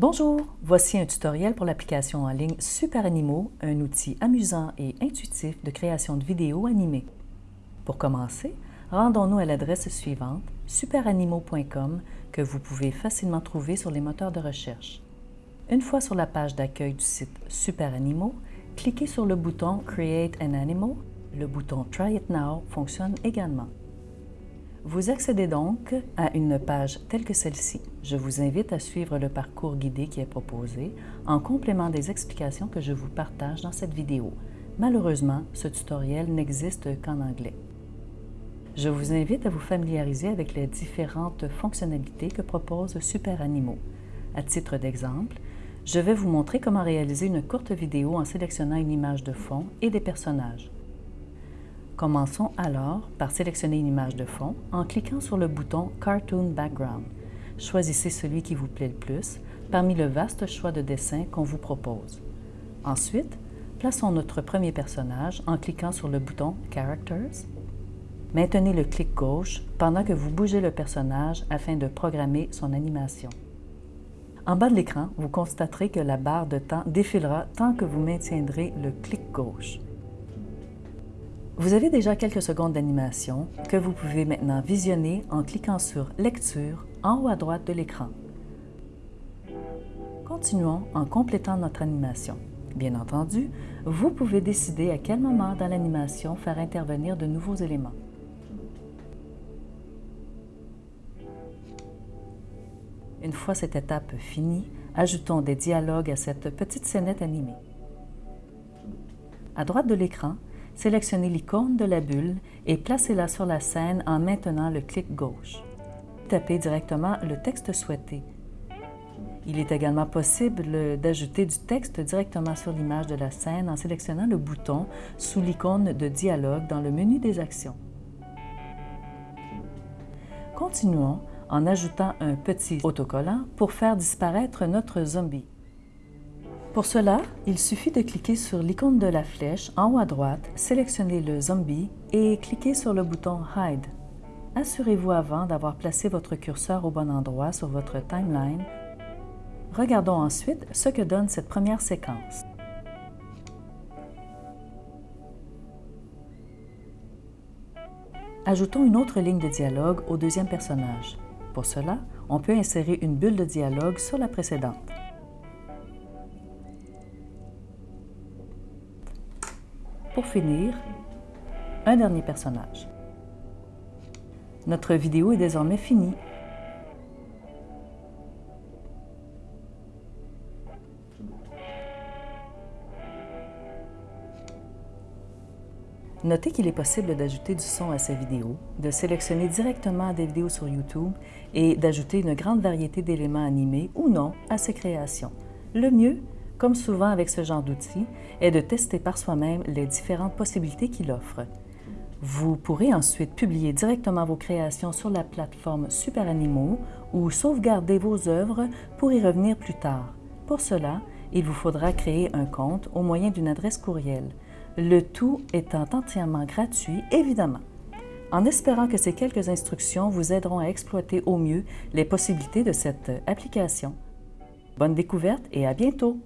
Bonjour, voici un tutoriel pour l'application en ligne Super Animaux, un outil amusant et intuitif de création de vidéos animées. Pour commencer, rendons-nous à l'adresse suivante, superanimaux.com, que vous pouvez facilement trouver sur les moteurs de recherche. Une fois sur la page d'accueil du site Super cliquez sur le bouton Create an Animal. Le bouton Try it now fonctionne également. Vous accédez donc à une page telle que celle-ci. Je vous invite à suivre le parcours guidé qui est proposé en complément des explications que je vous partage dans cette vidéo. Malheureusement, ce tutoriel n'existe qu'en anglais. Je vous invite à vous familiariser avec les différentes fonctionnalités que propose Super Animaux. À titre d'exemple, je vais vous montrer comment réaliser une courte vidéo en sélectionnant une image de fond et des personnages. Commençons alors par sélectionner une image de fond en cliquant sur le bouton Cartoon Background. Choisissez celui qui vous plaît le plus parmi le vaste choix de dessins qu'on vous propose. Ensuite, plaçons notre premier personnage en cliquant sur le bouton Characters. Maintenez le clic gauche pendant que vous bougez le personnage afin de programmer son animation. En bas de l'écran, vous constaterez que la barre de temps défilera tant que vous maintiendrez le clic gauche. Vous avez déjà quelques secondes d'animation que vous pouvez maintenant visionner en cliquant sur « Lecture » en haut à droite de l'écran. Continuons en complétant notre animation. Bien entendu, vous pouvez décider à quel moment dans l'animation faire intervenir de nouveaux éléments. Une fois cette étape finie, ajoutons des dialogues à cette petite scénette animée. À droite de l'écran, sélectionnez l'icône de la bulle et placez-la sur la scène en maintenant le clic gauche. Tapez directement le texte souhaité. Il est également possible d'ajouter du texte directement sur l'image de la scène en sélectionnant le bouton sous l'icône de dialogue dans le menu des actions. Continuons en ajoutant un petit autocollant pour faire disparaître notre zombie. Pour cela, il suffit de cliquer sur l'icône de la flèche en haut à droite, sélectionner le zombie et cliquer sur le bouton Hide. Assurez-vous avant d'avoir placé votre curseur au bon endroit sur votre timeline. Regardons ensuite ce que donne cette première séquence. Ajoutons une autre ligne de dialogue au deuxième personnage. Pour cela, on peut insérer une bulle de dialogue sur la précédente. Pour finir, un dernier personnage. Notre vidéo est désormais finie. Notez qu'il est possible d'ajouter du son à ces vidéos, de sélectionner directement des vidéos sur YouTube et d'ajouter une grande variété d'éléments animés ou non à ces créations. Le mieux, comme souvent avec ce genre d'outils, est de tester par soi-même les différentes possibilités qu'il offre. Vous pourrez ensuite publier directement vos créations sur la plateforme Super Animaux ou sauvegarder vos œuvres pour y revenir plus tard. Pour cela, il vous faudra créer un compte au moyen d'une adresse courriel le tout étant entièrement gratuit, évidemment. En espérant que ces quelques instructions vous aideront à exploiter au mieux les possibilités de cette application. Bonne découverte et à bientôt!